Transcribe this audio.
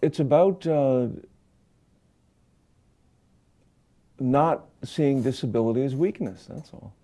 it's about uh, not seeing disability as weakness. That's all.